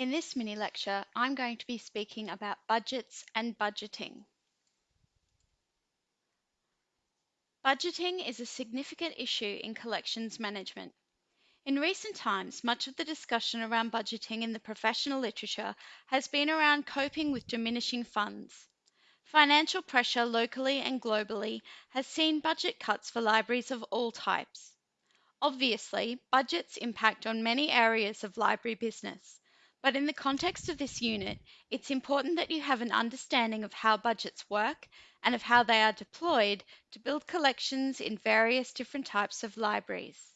In this mini lecture, I'm going to be speaking about budgets and budgeting. Budgeting is a significant issue in collections management. In recent times, much of the discussion around budgeting in the professional literature has been around coping with diminishing funds. Financial pressure locally and globally has seen budget cuts for libraries of all types. Obviously, budgets impact on many areas of library business, but in the context of this unit, it's important that you have an understanding of how budgets work and of how they are deployed to build collections in various different types of libraries.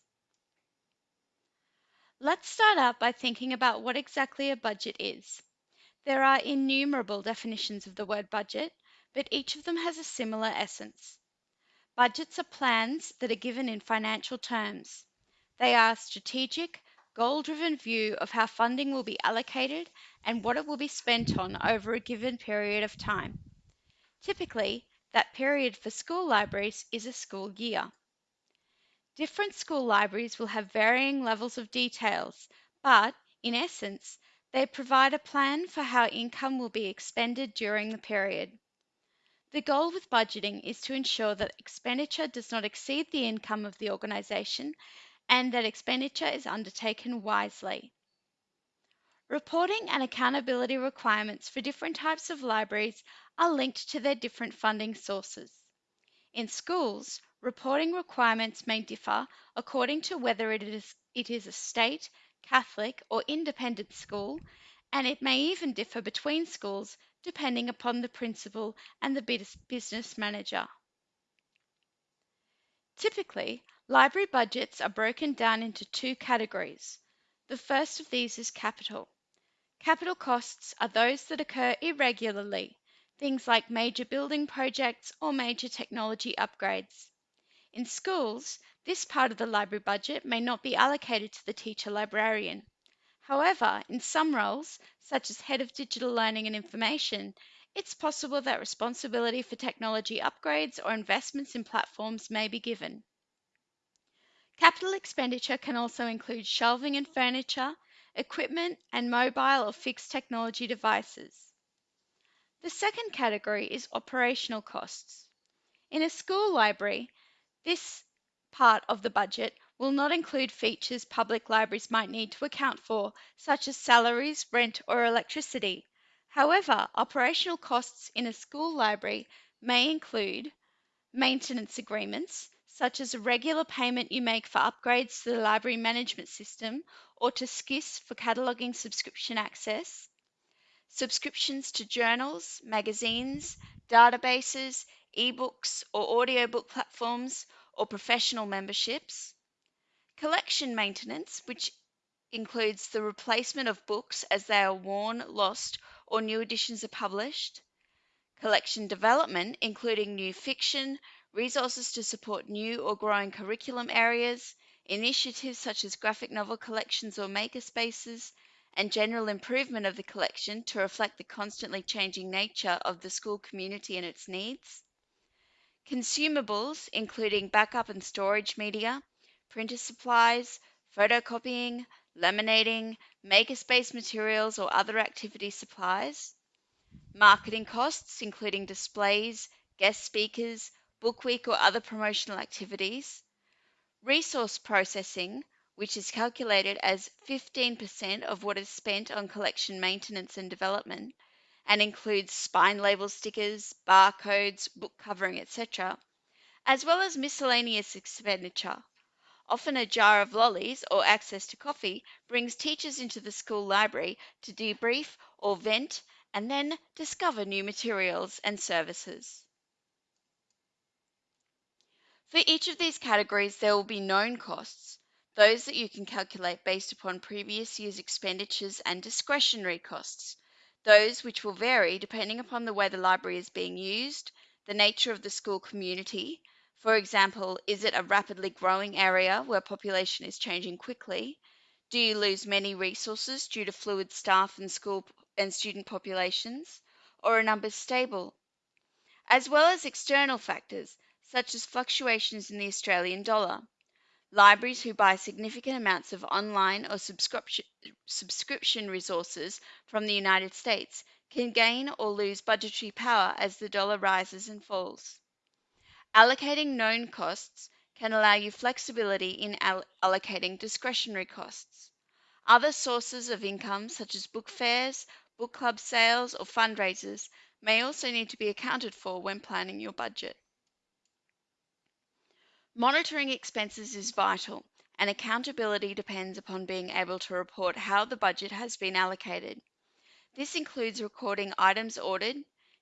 Let's start out by thinking about what exactly a budget is. There are innumerable definitions of the word budget, but each of them has a similar essence. Budgets are plans that are given in financial terms. They are strategic, goal-driven view of how funding will be allocated and what it will be spent on over a given period of time. Typically, that period for school libraries is a school year. Different school libraries will have varying levels of details, but in essence, they provide a plan for how income will be expended during the period. The goal with budgeting is to ensure that expenditure does not exceed the income of the organisation and that expenditure is undertaken wisely. Reporting and accountability requirements for different types of libraries are linked to their different funding sources. In schools, reporting requirements may differ according to whether it is, it is a state, Catholic, or independent school, and it may even differ between schools depending upon the principal and the business manager. Typically, library budgets are broken down into two categories. The first of these is capital. Capital costs are those that occur irregularly, things like major building projects or major technology upgrades. In schools, this part of the library budget may not be allocated to the teacher librarian. However, in some roles, such as Head of Digital Learning and Information, it's possible that responsibility for technology upgrades or investments in platforms may be given. Capital expenditure can also include shelving and furniture, equipment, and mobile or fixed technology devices. The second category is operational costs. In a school library, this part of the budget will not include features public libraries might need to account for, such as salaries, rent, or electricity. However, operational costs in a school library may include maintenance agreements, such as a regular payment you make for upgrades to the library management system or to SCIS for cataloguing subscription access, subscriptions to journals, magazines, databases, ebooks or audiobook platforms, or professional memberships, collection maintenance, which includes the replacement of books as they are worn, lost, or new editions are published, collection development, including new fiction, resources to support new or growing curriculum areas, initiatives such as graphic novel collections or makerspaces, and general improvement of the collection to reflect the constantly changing nature of the school community and its needs. Consumables, including backup and storage media, printer supplies, photocopying, laminating, makerspace materials or other activity supplies. Marketing costs, including displays, guest speakers, book week or other promotional activities. Resource processing, which is calculated as 15% of what is spent on collection maintenance and development and includes spine label stickers, barcodes, book covering, etc., as well as miscellaneous expenditure. Often a jar of lollies or access to coffee brings teachers into the school library to debrief or vent and then discover new materials and services. For each of these categories, there will be known costs, those that you can calculate based upon previous year's expenditures and discretionary costs, those which will vary depending upon the way the library is being used, the nature of the school community. For example, is it a rapidly growing area where population is changing quickly? Do you lose many resources due to fluid staff and school and student populations? Or are numbers stable? As well as external factors such as fluctuations in the Australian dollar. Libraries who buy significant amounts of online or subscription, subscription resources from the United States can gain or lose budgetary power as the dollar rises and falls. Allocating known costs can allow you flexibility in allocating discretionary costs. Other sources of income, such as book fairs, book club sales, or fundraisers, may also need to be accounted for when planning your budget. Monitoring expenses is vital, and accountability depends upon being able to report how the budget has been allocated. This includes recording items ordered,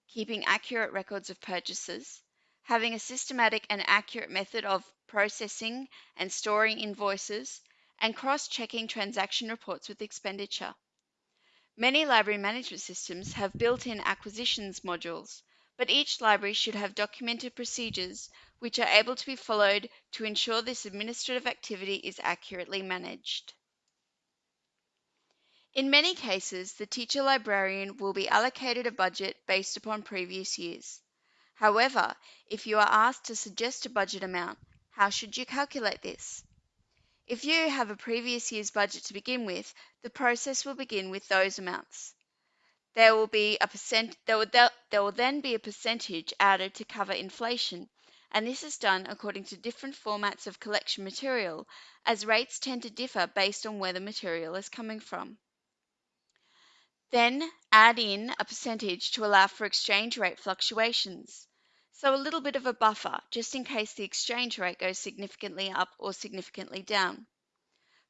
keeping accurate records of purchases, having a systematic and accurate method of processing and storing invoices, and cross checking transaction reports with expenditure. Many library management systems have built in acquisitions modules, but each library should have documented procedures which are able to be followed to ensure this administrative activity is accurately managed. In many cases, the teacher librarian will be allocated a budget based upon previous years. However, if you are asked to suggest a budget amount, how should you calculate this? If you have a previous year's budget to begin with, the process will begin with those amounts. There will be a percent there will, there will then be a percentage added to cover inflation, and this is done according to different formats of collection material, as rates tend to differ based on where the material is coming from. Then add in a percentage to allow for exchange rate fluctuations. So a little bit of a buffer just in case the exchange rate goes significantly up or significantly down.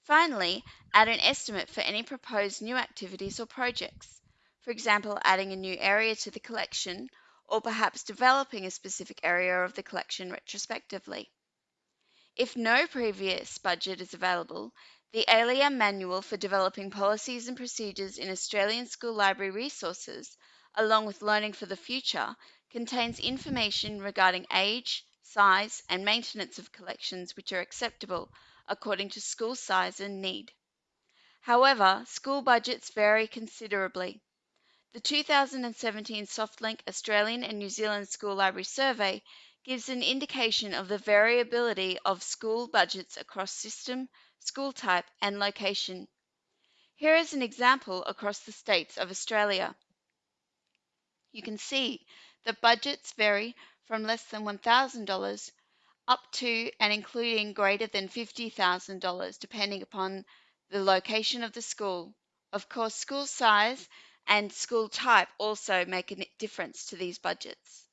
Finally, add an estimate for any proposed new activities or projects. For example, adding a new area to the collection or perhaps developing a specific area of the collection retrospectively. If no previous budget is available, the ALIA Manual for Developing Policies and Procedures in Australian School Library Resources, along with Learning for the Future, contains information regarding age, size, and maintenance of collections which are acceptable according to school size and need. However, school budgets vary considerably. The 2017 SoftLink Australian and New Zealand School Library Survey gives an indication of the variability of school budgets across system, school type, and location. Here is an example across the states of Australia. You can see that budgets vary from less than $1,000 up to and including greater than $50,000 depending upon the location of the school. Of course, school size and school type also make a difference to these budgets.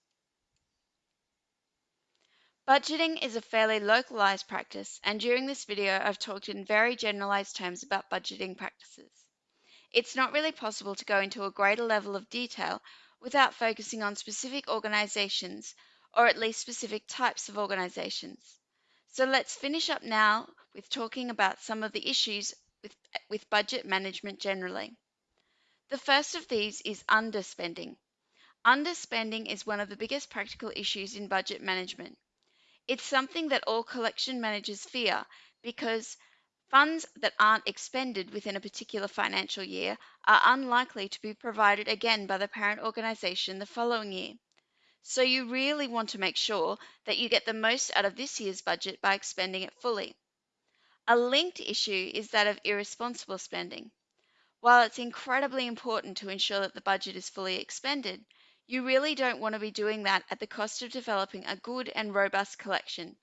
Budgeting is a fairly localized practice, and during this video I've talked in very generalized terms about budgeting practices. It's not really possible to go into a greater level of detail without focusing on specific organizations, or at least specific types of organizations. So let's finish up now with talking about some of the issues with, with budget management generally. The first of these is underspending. Underspending is one of the biggest practical issues in budget management. It's something that all collection managers fear because funds that aren't expended within a particular financial year are unlikely to be provided again by the parent organization the following year. So you really want to make sure that you get the most out of this year's budget by expending it fully. A linked issue is that of irresponsible spending. While it's incredibly important to ensure that the budget is fully expended, you really don't want to be doing that at the cost of developing a good and robust collection.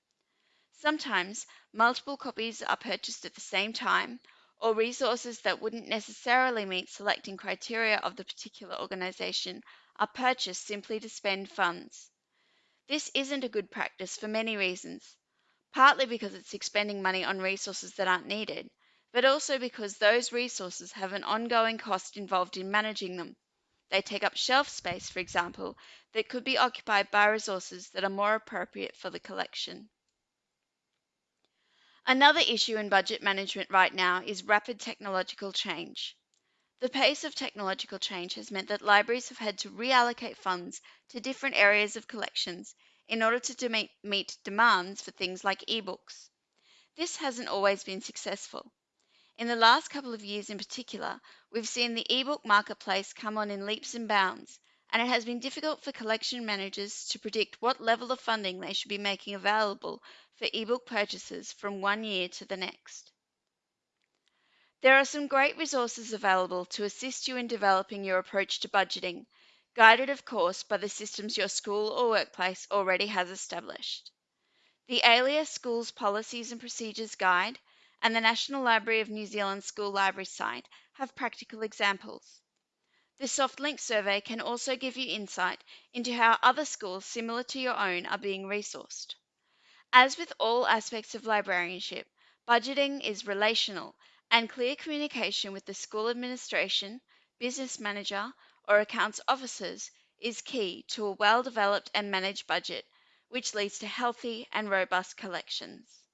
Sometimes multiple copies are purchased at the same time, or resources that wouldn't necessarily meet selecting criteria of the particular organization are purchased simply to spend funds. This isn't a good practice for many reasons, partly because it's expending money on resources that aren't needed, but also because those resources have an ongoing cost involved in managing them. They take up shelf space, for example, that could be occupied by resources that are more appropriate for the collection. Another issue in budget management right now is rapid technological change. The pace of technological change has meant that libraries have had to reallocate funds to different areas of collections in order to meet demands for things like ebooks. This hasn't always been successful. In the last couple of years in particular, we've seen the ebook marketplace come on in leaps and bounds, and it has been difficult for collection managers to predict what level of funding they should be making available for ebook purchases from one year to the next. There are some great resources available to assist you in developing your approach to budgeting, guided, of course, by the systems your school or workplace already has established. The ALIA Schools Policies and Procedures Guide and the National Library of New Zealand School Library site have practical examples. The SoftLink survey can also give you insight into how other schools similar to your own are being resourced. As with all aspects of librarianship, budgeting is relational, and clear communication with the school administration, business manager, or accounts officers is key to a well developed and managed budget, which leads to healthy and robust collections.